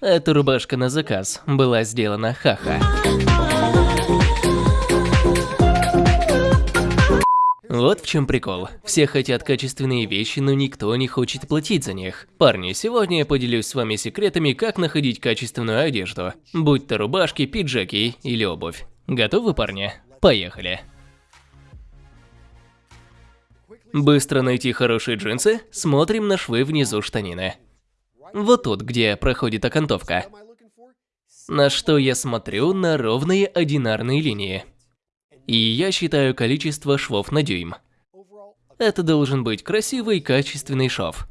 Эта рубашка на заказ была сделана хаха. Вот в чем прикол. Все хотят качественные вещи, но никто не хочет платить за них. Парни, сегодня я поделюсь с вами секретами, как находить качественную одежду. Будь то рубашки, пиджаки или обувь. Готовы, парни? Поехали. Быстро найти хорошие джинсы? Смотрим на швы внизу штанины. Вот тут, где проходит окантовка. На что я смотрю на ровные одинарные линии и я считаю количество швов на дюйм. Это должен быть красивый, качественный шов.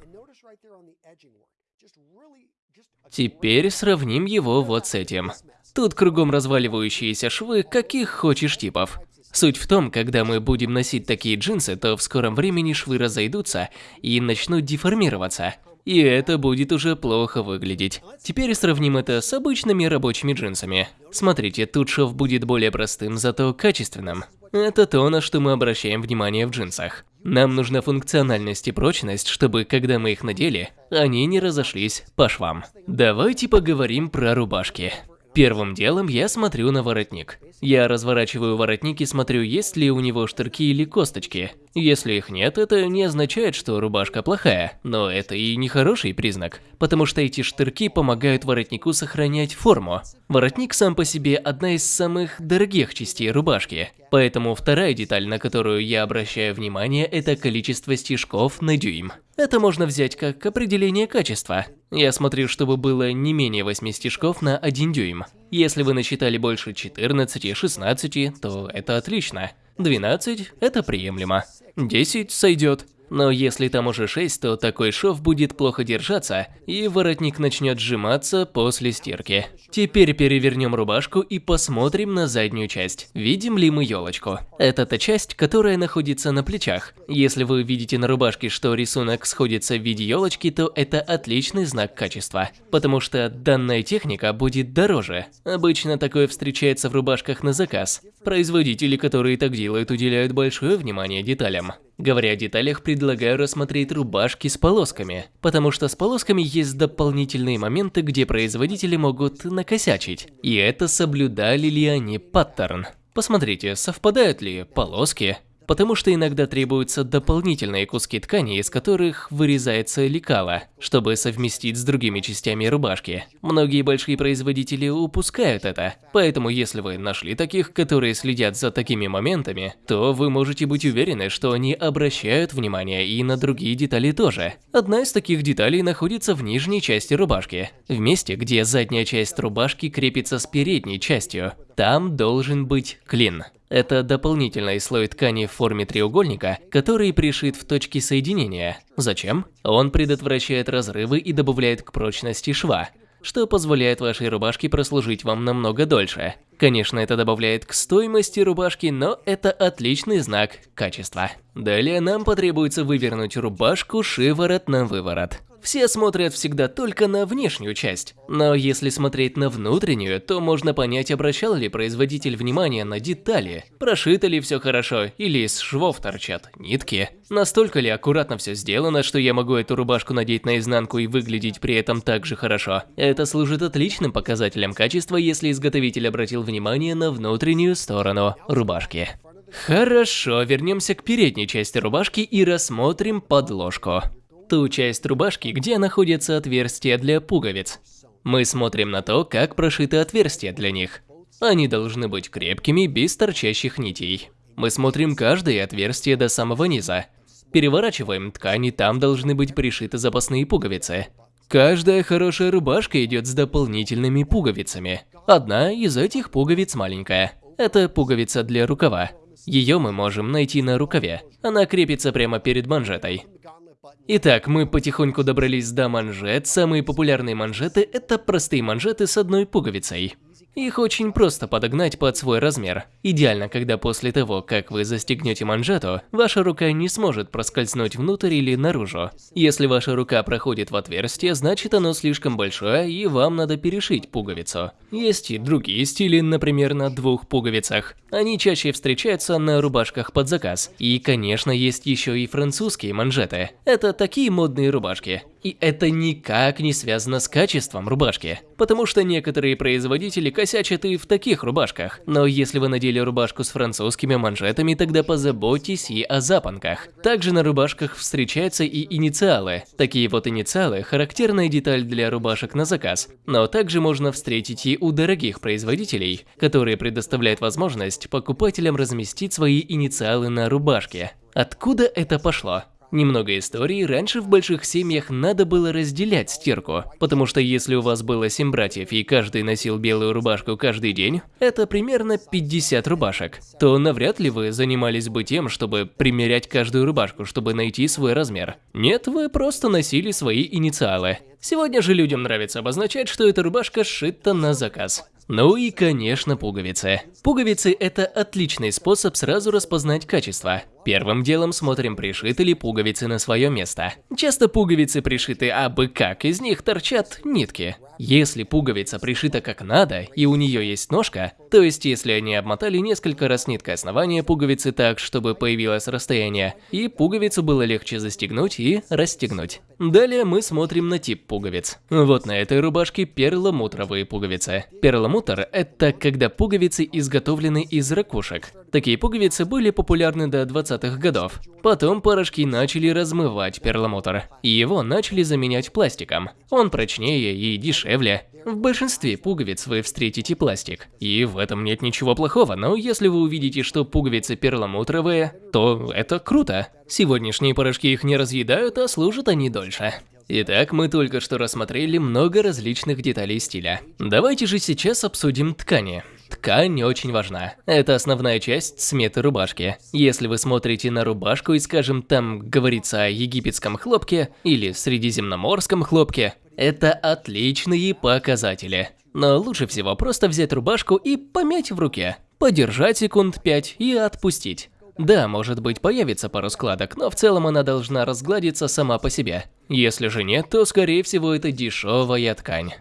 Теперь сравним его вот с этим. Тут кругом разваливающиеся швы, каких хочешь типов. Суть в том, когда мы будем носить такие джинсы, то в скором времени швы разойдутся и начнут деформироваться и это будет уже плохо выглядеть. Теперь сравним это с обычными рабочими джинсами. Смотрите, тут шов будет более простым, зато качественным. Это то, на что мы обращаем внимание в джинсах. Нам нужна функциональность и прочность, чтобы, когда мы их надели, они не разошлись по швам. Давайте поговорим про рубашки. Первым делом я смотрю на воротник. Я разворачиваю воротник и смотрю, есть ли у него штырки или косточки. Если их нет, это не означает, что рубашка плохая, но это и не хороший признак, потому что эти штырки помогают воротнику сохранять форму. Воротник сам по себе одна из самых дорогих частей рубашки, поэтому вторая деталь, на которую я обращаю внимание, это количество стежков на дюйм. Это можно взять как определение качества. Я смотрю, чтобы было не менее 8 стежков на 1 дюйм. Если вы насчитали больше 14, 16, то это отлично. 12 – это приемлемо. 10 сойдет. Но если там уже 6, то такой шов будет плохо держаться, и воротник начнет сжиматься после стирки. Теперь перевернем рубашку и посмотрим на заднюю часть. Видим ли мы елочку? Это та часть, которая находится на плечах. Если вы видите на рубашке, что рисунок сходится в виде елочки, то это отличный знак качества. Потому что данная техника будет дороже. Обычно такое встречается в рубашках на заказ. Производители, которые так делают, уделяют большое внимание деталям. Говоря о деталях, предлагаю рассмотреть рубашки с полосками, потому что с полосками есть дополнительные моменты, где производители могут накосячить. И это соблюдали ли они паттерн. Посмотрите, совпадают ли полоски, потому что иногда требуются дополнительные куски ткани, из которых вырезается лекало, чтобы совместить с другими частями рубашки. Многие большие производители упускают это, поэтому если вы нашли таких, которые следят за такими моментами, то вы можете быть уверены, что они обращают внимание и на другие детали тоже. Одна из таких деталей находится в нижней части рубашки, в месте, где задняя часть рубашки крепится с передней частью. Там должен быть клин. Это дополнительный слой ткани в форме треугольника, который пришит в точки соединения. Зачем? Он предотвращает разрывы и добавляет к прочности шва, что позволяет вашей рубашке прослужить вам намного дольше. Конечно, это добавляет к стоимости рубашки, но это отличный знак качества. Далее нам потребуется вывернуть рубашку шиворот на выворот. Все смотрят всегда только на внешнюю часть, но если смотреть на внутреннюю, то можно понять, обращал ли производитель внимание на детали, прошито ли все хорошо или из швов торчат нитки, настолько ли аккуратно все сделано, что я могу эту рубашку надеть наизнанку и выглядеть при этом так же хорошо. Это служит отличным показателем качества, если изготовитель обратил внимание на внутреннюю сторону рубашки. Хорошо, вернемся к передней части рубашки и рассмотрим подложку ту часть рубашки, где находятся отверстия для пуговиц. Мы смотрим на то, как прошиты отверстия для них. Они должны быть крепкими, без торчащих нитей. Мы смотрим каждое отверстие до самого низа. Переворачиваем ткань, и там должны быть пришиты запасные пуговицы. Каждая хорошая рубашка идет с дополнительными пуговицами. Одна из этих пуговиц маленькая. Это пуговица для рукава. Ее мы можем найти на рукаве. Она крепится прямо перед манжетой. Итак, мы потихоньку добрались до манжет. Самые популярные манжеты – это простые манжеты с одной пуговицей. Их очень просто подогнать под свой размер. Идеально, когда после того, как вы застегнете манжету, ваша рука не сможет проскользнуть внутрь или наружу. Если ваша рука проходит в отверстие, значит оно слишком большое и вам надо перешить пуговицу. Есть и другие стили, например, на двух пуговицах. Они чаще встречаются на рубашках под заказ. И, конечно, есть еще и французские манжеты. Это такие модные рубашки. И это никак не связано с качеством рубашки, потому что некоторые производители косячат и в таких рубашках. Но если вы надели рубашку с французскими манжетами, тогда позаботьтесь и о запонках. Также на рубашках встречаются и инициалы. Такие вот инициалы – характерная деталь для рубашек на заказ, но также можно встретить и у дорогих производителей, которые предоставляют возможность покупателям разместить свои инициалы на рубашке. Откуда это пошло? Немного истории. Раньше в больших семьях надо было разделять стирку, потому что если у вас было 7 братьев и каждый носил белую рубашку каждый день, это примерно 50 рубашек, то навряд ли вы занимались бы тем, чтобы примерять каждую рубашку, чтобы найти свой размер. Нет, вы просто носили свои инициалы. Сегодня же людям нравится обозначать, что эта рубашка сшита на заказ. Ну и, конечно, пуговицы. Пуговицы – это отличный способ сразу распознать качество. Первым делом смотрим, пришиты ли пуговицы на свое место. Часто пуговицы пришиты абы как, из них торчат нитки. Если пуговица пришита как надо, и у нее есть ножка, то есть если они обмотали несколько раз ниткой основания пуговицы так, чтобы появилось расстояние, и пуговицу было легче застегнуть и расстегнуть. Далее мы смотрим на тип пуговиц. Вот на этой рубашке перламутровые пуговицы. Перламутр – это когда пуговицы изготовлены из ракушек. Такие пуговицы были популярны до 20-х годов. Потом порошки начали размывать перламутр, и его начали заменять пластиком. Он прочнее и дешевле. В большинстве пуговиц вы встретите пластик, и в этом нет ничего плохого, но если вы увидите, что пуговицы перламутровые, то это круто. Сегодняшние порошки их не разъедают, а служат они дольше. Итак, мы только что рассмотрели много различных деталей стиля. Давайте же сейчас обсудим ткани. Ткань очень важна. Это основная часть сметы рубашки. Если вы смотрите на рубашку и, скажем, там говорится о египетском хлопке или средиземноморском хлопке, это отличные показатели. Но лучше всего просто взять рубашку и помять в руке. Подержать секунд 5 и отпустить. Да, может быть появится пару складок, но в целом она должна разгладиться сама по себе. Если же нет, то скорее всего это дешевая ткань.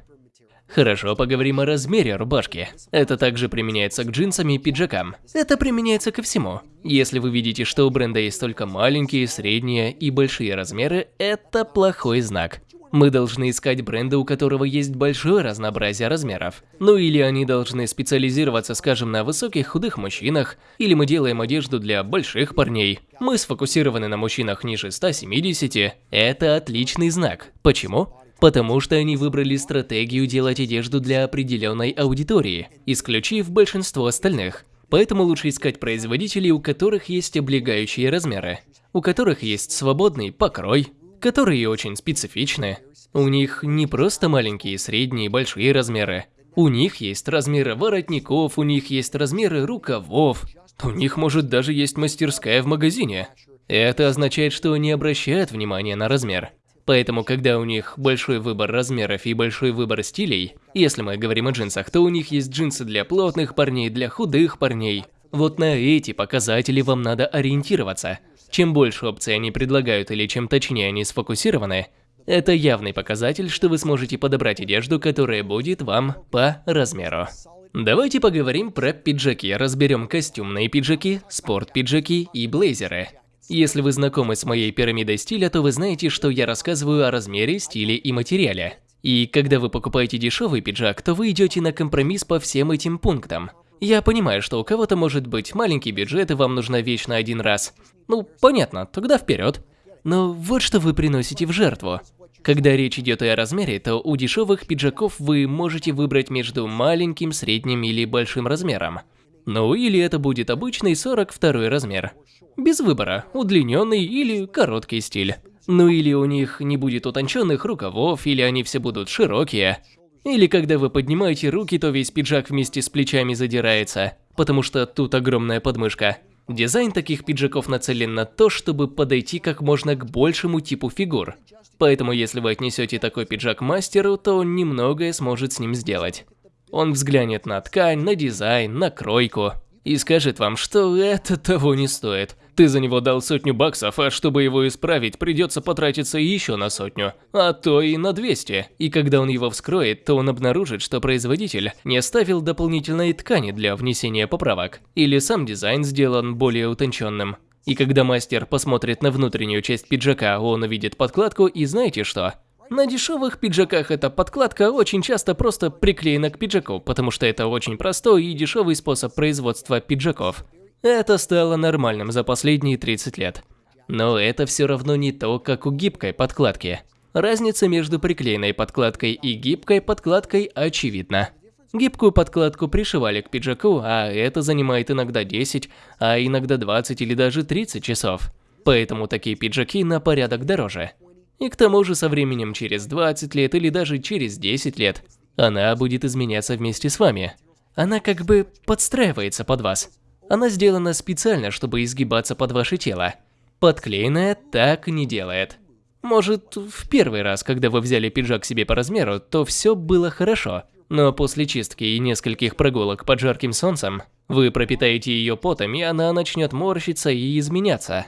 Хорошо, поговорим о размере рубашки. Это также применяется к джинсам и пиджакам. Это применяется ко всему. Если вы видите, что у бренда есть только маленькие, средние и большие размеры, это плохой знак. Мы должны искать бренды, у которого есть большое разнообразие размеров. Ну или они должны специализироваться, скажем, на высоких худых мужчинах, или мы делаем одежду для больших парней. Мы сфокусированы на мужчинах ниже 170. Это отличный знак. Почему? Потому что они выбрали стратегию делать одежду для определенной аудитории, исключив большинство остальных. Поэтому лучше искать производителей, у которых есть облегающие размеры, у которых есть свободный покрой, которые очень специфичны. У них не просто маленькие, средние и большие размеры. У них есть размеры воротников, у них есть размеры рукавов. У них может даже есть мастерская в магазине. Это означает, что они обращают внимание на размер. Поэтому, когда у них большой выбор размеров и большой выбор стилей, если мы говорим о джинсах, то у них есть джинсы для плотных парней, для худых парней. Вот на эти показатели вам надо ориентироваться. Чем больше опций они предлагают или чем точнее они сфокусированы, это явный показатель, что вы сможете подобрать одежду, которая будет вам по размеру. Давайте поговорим про пиджаки, разберем костюмные пиджаки, спорт-пиджаки и блейзеры. Если вы знакомы с моей пирамидой стиля, то вы знаете, что я рассказываю о размере, стиле и материале. И когда вы покупаете дешевый пиджак, то вы идете на компромисс по всем этим пунктам. Я понимаю, что у кого-то может быть маленький бюджет и вам нужна вещь на один раз. Ну, понятно, тогда вперед. Но вот что вы приносите в жертву. Когда речь идет о размере, то у дешевых пиджаков вы можете выбрать между маленьким, средним или большим размером. Ну или это будет обычный 42 размер. Без выбора, удлиненный или короткий стиль. Ну или у них не будет утонченных рукавов, или они все будут широкие. Или когда вы поднимаете руки, то весь пиджак вместе с плечами задирается, потому что тут огромная подмышка. Дизайн таких пиджаков нацелен на то, чтобы подойти как можно к большему типу фигур. Поэтому если вы отнесете такой пиджак мастеру, то он немногое сможет с ним сделать. Он взглянет на ткань, на дизайн, на кройку и скажет вам, что это того не стоит. Ты за него дал сотню баксов, а чтобы его исправить, придется потратиться еще на сотню, а то и на 200. И когда он его вскроет, то он обнаружит, что производитель не оставил дополнительной ткани для внесения поправок, или сам дизайн сделан более утонченным. И когда мастер посмотрит на внутреннюю часть пиджака, он увидит подкладку и знаете что? На дешевых пиджаках эта подкладка очень часто просто приклеена к пиджаку, потому что это очень простой и дешевый способ производства пиджаков. Это стало нормальным за последние 30 лет. Но это все равно не то, как у гибкой подкладки. Разница между приклеенной подкладкой и гибкой подкладкой очевидна. Гибкую подкладку пришивали к пиджаку, а это занимает иногда 10, а иногда 20 или даже 30 часов. Поэтому такие пиджаки на порядок дороже. И к тому же со временем через 20 лет или даже через 10 лет она будет изменяться вместе с вами. Она как бы подстраивается под вас. Она сделана специально, чтобы изгибаться под ваше тело. Подклеенная так не делает. Может, в первый раз, когда вы взяли пиджак себе по размеру, то все было хорошо. Но после чистки и нескольких прогулок под жарким солнцем, вы пропитаете ее потом, и она начнет морщиться и изменяться.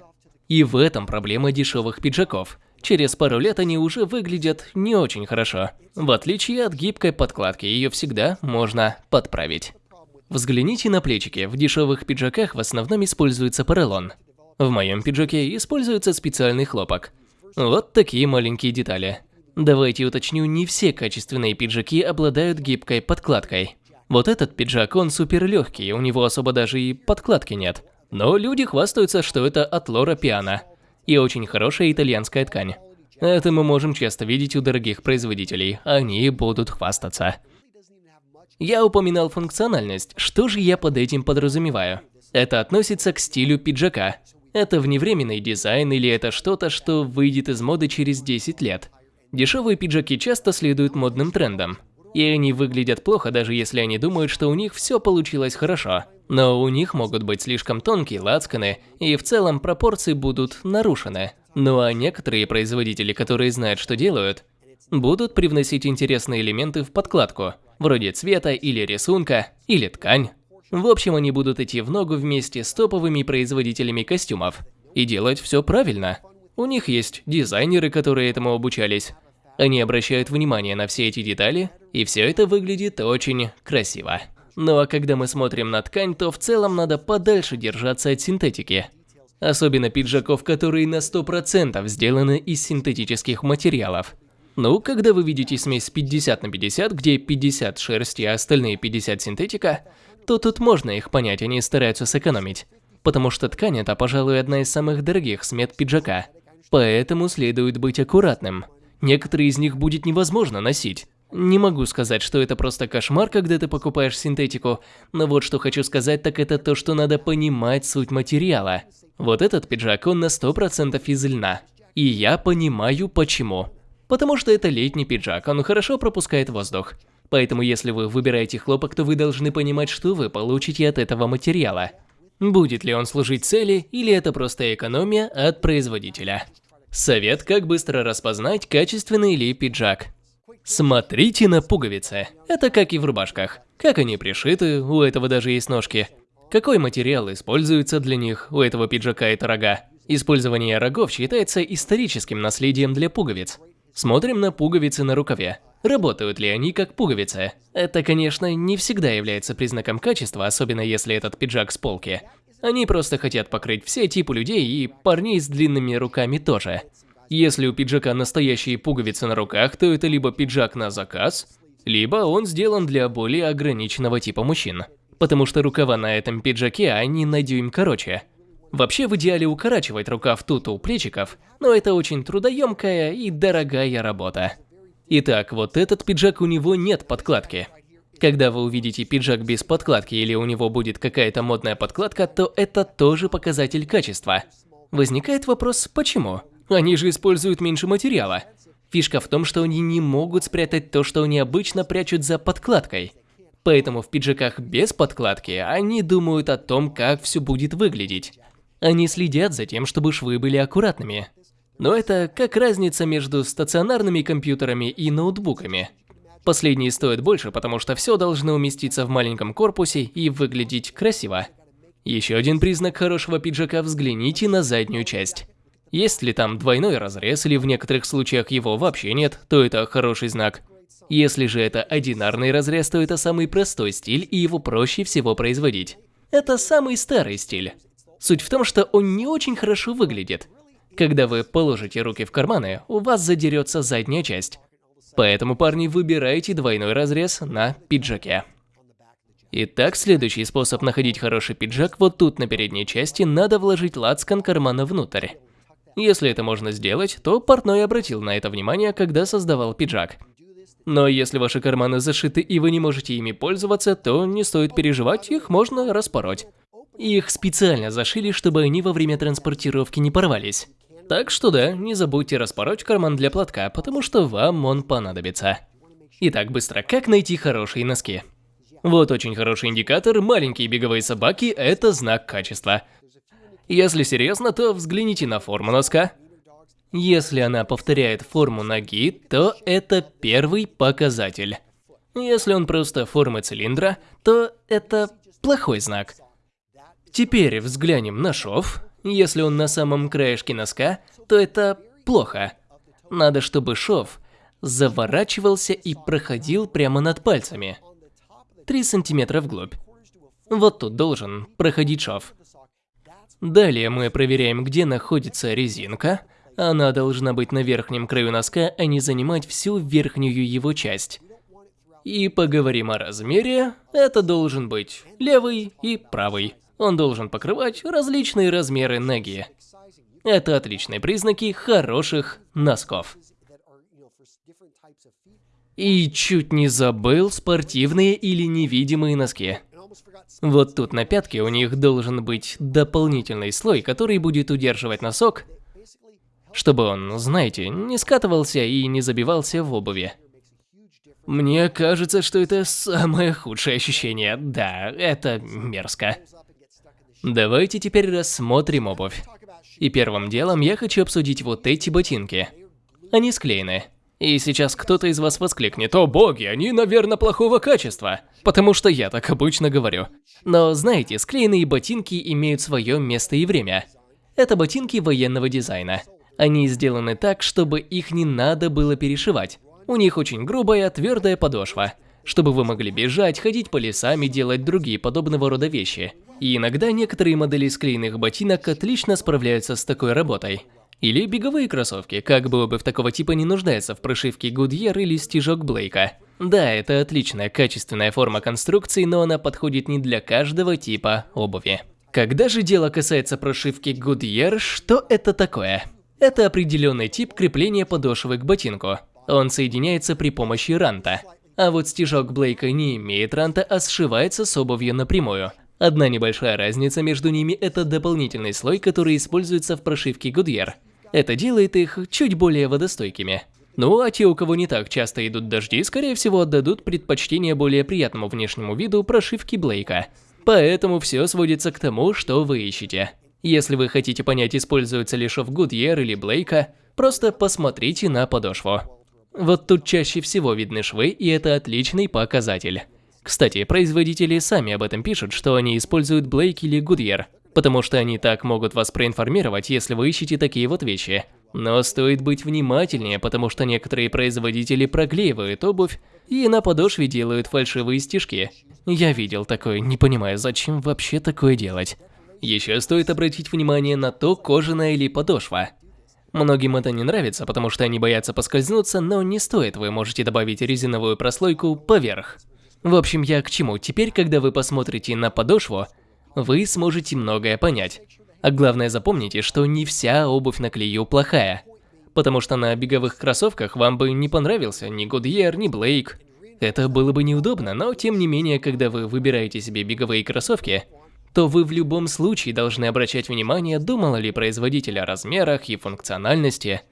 И в этом проблема дешевых пиджаков. Через пару лет они уже выглядят не очень хорошо. В отличие от гибкой подкладки, ее всегда можно подправить. Взгляните на плечики, в дешевых пиджаках в основном используется поролон. В моем пиджаке используется специальный хлопок. Вот такие маленькие детали. Давайте уточню, не все качественные пиджаки обладают гибкой подкладкой. Вот этот пиджак, он супер легкий, у него особо даже и подкладки нет. Но люди хвастаются, что это от Лора Пиано. И очень хорошая итальянская ткань. Это мы можем часто видеть у дорогих производителей, они будут хвастаться. Я упоминал функциональность, что же я под этим подразумеваю? Это относится к стилю пиджака. Это вневременный дизайн или это что-то, что выйдет из моды через 10 лет. Дешевые пиджаки часто следуют модным трендам. И они выглядят плохо, даже если они думают, что у них все получилось хорошо. Но у них могут быть слишком тонкие лацканы, и в целом пропорции будут нарушены. Ну а некоторые производители, которые знают, что делают, будут привносить интересные элементы в подкладку, вроде цвета или рисунка, или ткань. В общем, они будут идти в ногу вместе с топовыми производителями костюмов. И делать все правильно. У них есть дизайнеры, которые этому обучались. Они обращают внимание на все эти детали, и все это выглядит очень красиво. Ну а когда мы смотрим на ткань, то в целом надо подальше держаться от синтетики. Особенно пиджаков, которые на 100% сделаны из синтетических материалов. Ну, когда вы видите смесь 50 на 50, где 50 шерсти, а остальные 50 синтетика, то тут можно их понять, они стараются сэкономить. Потому что ткань это, пожалуй, одна из самых дорогих смет пиджака. Поэтому следует быть аккуратным. Некоторые из них будет невозможно носить. Не могу сказать, что это просто кошмар, когда ты покупаешь синтетику, но вот что хочу сказать, так это то, что надо понимать суть материала. Вот этот пиджак, он на 100% из льна. И я понимаю почему. Потому что это летний пиджак, он хорошо пропускает воздух. Поэтому если вы выбираете хлопок, то вы должны понимать, что вы получите от этого материала. Будет ли он служить цели, или это просто экономия от производителя. Совет, как быстро распознать, качественный ли пиджак. Смотрите на пуговицы. Это как и в рубашках. Как они пришиты, у этого даже есть ножки. Какой материал используется для них, у этого пиджака это рога. Использование рогов считается историческим наследием для пуговиц. Смотрим на пуговицы на рукаве. Работают ли они как пуговицы? Это, конечно, не всегда является признаком качества, особенно если этот пиджак с полки. Они просто хотят покрыть все типы людей и парней с длинными руками тоже. Если у пиджака настоящие пуговицы на руках, то это либо пиджак на заказ, либо он сделан для более ограниченного типа мужчин. Потому что рукава на этом пиджаке, они на дюйм короче. Вообще в идеале укорачивать рукав тут у плечиков, но это очень трудоемкая и дорогая работа. Итак, вот этот пиджак у него нет подкладки. Когда вы увидите пиджак без подкладки или у него будет какая-то модная подкладка, то это тоже показатель качества. Возникает вопрос, почему? Они же используют меньше материала. Фишка в том, что они не могут спрятать то, что они обычно прячут за подкладкой. Поэтому в пиджаках без подкладки они думают о том, как все будет выглядеть. Они следят за тем, чтобы швы были аккуратными. Но это как разница между стационарными компьютерами и ноутбуками. Последние стоят больше, потому что все должно уместиться в маленьком корпусе и выглядеть красиво. Еще один признак хорошего пиджака – взгляните на заднюю часть. Есть ли там двойной разрез или в некоторых случаях его вообще нет, то это хороший знак. Если же это одинарный разрез, то это самый простой стиль и его проще всего производить. Это самый старый стиль. Суть в том, что он не очень хорошо выглядит. Когда вы положите руки в карманы, у вас задерется задняя часть. Поэтому, парни, выбирайте двойной разрез на пиджаке. Итак, следующий способ находить хороший пиджак, вот тут на передней части надо вложить лацкан кармана внутрь. Если это можно сделать, то портной обратил на это внимание, когда создавал пиджак. Но если ваши карманы зашиты и вы не можете ими пользоваться, то не стоит переживать, их можно распороть. Их специально зашили, чтобы они во время транспортировки не порвались. Так что да, не забудьте распороть карман для платка, потому что вам он понадобится. Итак, быстро, как найти хорошие носки? Вот очень хороший индикатор, маленькие беговые собаки – это знак качества. Если серьезно, то взгляните на форму носка. Если она повторяет форму ноги, то это первый показатель. Если он просто формы цилиндра, то это плохой знак. Теперь взглянем на шов. Если он на самом краешке носка, то это плохо. Надо, чтобы шов заворачивался и проходил прямо над пальцами. 3 сантиметра вглубь. Вот тут должен проходить шов. Далее мы проверяем, где находится резинка. Она должна быть на верхнем краю носка, а не занимать всю верхнюю его часть. И поговорим о размере. Это должен быть левый и правый. Он должен покрывать различные размеры ноги. Это отличные признаки хороших носков. И чуть не забыл спортивные или невидимые носки. Вот тут на пятке у них должен быть дополнительный слой, который будет удерживать носок, чтобы он, знаете, не скатывался и не забивался в обуви. Мне кажется, что это самое худшее ощущение. Да, это мерзко. Давайте теперь рассмотрим обувь. И первым делом я хочу обсудить вот эти ботинки. Они склеены. И сейчас кто-то из вас воскликнет, «О боги, они, наверное, плохого качества!» Потому что я так обычно говорю. Но знаете, склеенные ботинки имеют свое место и время. Это ботинки военного дизайна. Они сделаны так, чтобы их не надо было перешивать. У них очень грубая, твердая подошва, чтобы вы могли бежать, ходить по лесам и делать другие подобного рода вещи. И иногда некоторые модели склеенных ботинок отлично справляются с такой работой. Или беговые кроссовки, как бы обувь такого типа не нуждается в прошивке Goodyear или стежок Блейка. Да, это отличная качественная форма конструкции, но она подходит не для каждого типа обуви. Когда же дело касается прошивки Goodyear, что это такое? Это определенный тип крепления подошвы к ботинку. Он соединяется при помощи ранта. А вот стежок Блейка не имеет ранта, а сшивается с обувью напрямую. Одна небольшая разница между ними – это дополнительный слой, который используется в прошивке Goodyear. Это делает их чуть более водостойкими. Ну а те, у кого не так часто идут дожди, скорее всего отдадут предпочтение более приятному внешнему виду прошивки Блейка. Поэтому все сводится к тому, что вы ищете. Если вы хотите понять, используется ли шов Goodyear или Блейка, просто посмотрите на подошву. Вот тут чаще всего видны швы, и это отличный показатель. Кстати, производители сами об этом пишут, что они используют Blake или Goodyear, потому что они так могут вас проинформировать, если вы ищете такие вот вещи. Но стоит быть внимательнее, потому что некоторые производители проклеивают обувь и на подошве делают фальшивые стежки. Я видел такое, не понимаю, зачем вообще такое делать. Еще стоит обратить внимание на то, кожаная или подошва. Многим это не нравится, потому что они боятся поскользнуться, но не стоит, вы можете добавить резиновую прослойку поверх. В общем, я к чему? Теперь, когда вы посмотрите на подошву, вы сможете многое понять. А главное запомните, что не вся обувь на клею плохая. Потому что на беговых кроссовках вам бы не понравился ни Goodyear, ни Blake. Это было бы неудобно, но тем не менее, когда вы выбираете себе беговые кроссовки, то вы в любом случае должны обращать внимание, думал ли производитель о размерах и функциональности.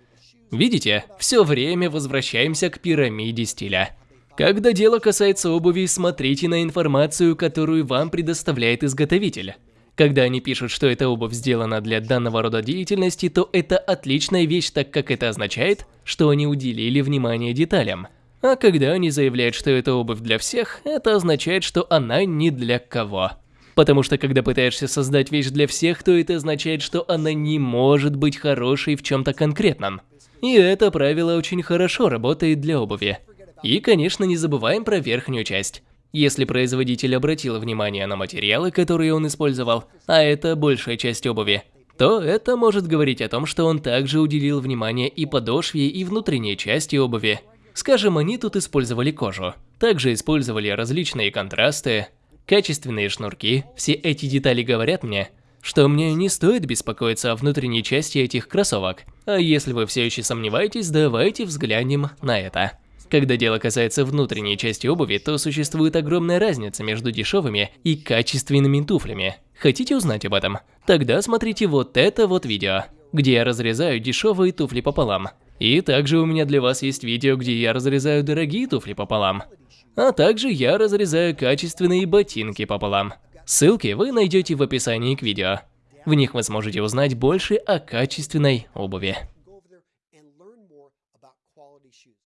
Видите, все время возвращаемся к пирамиде стиля. Когда дело касается обуви, смотрите на информацию, которую вам предоставляет изготовитель. Когда они пишут, что эта обувь сделана для данного рода деятельности, то это отличная вещь, так как это означает, что они уделили внимание деталям. А когда они заявляют, что это обувь для всех, это означает, что она не для кого. Потому что когда пытаешься создать вещь для всех, то это означает, что она не может быть хорошей в чем-то конкретном. И это правило очень хорошо работает для обуви. И, конечно, не забываем про верхнюю часть. Если производитель обратил внимание на материалы, которые он использовал, а это большая часть обуви, то это может говорить о том, что он также уделил внимание и подошве, и внутренней части обуви. Скажем, они тут использовали кожу. Также использовали различные контрасты, качественные шнурки. Все эти детали говорят мне, что мне не стоит беспокоиться о внутренней части этих кроссовок. А если вы все еще сомневаетесь, давайте взглянем на это. Когда дело касается внутренней части обуви, то существует огромная разница между дешевыми и качественными туфлями. Хотите узнать об этом? Тогда смотрите вот это вот видео, где я разрезаю дешевые туфли пополам. И также у меня для вас есть видео, где я разрезаю дорогие туфли пополам. А также я разрезаю качественные ботинки пополам. Ссылки вы найдете в описании к видео. В них вы сможете узнать больше о качественной обуви.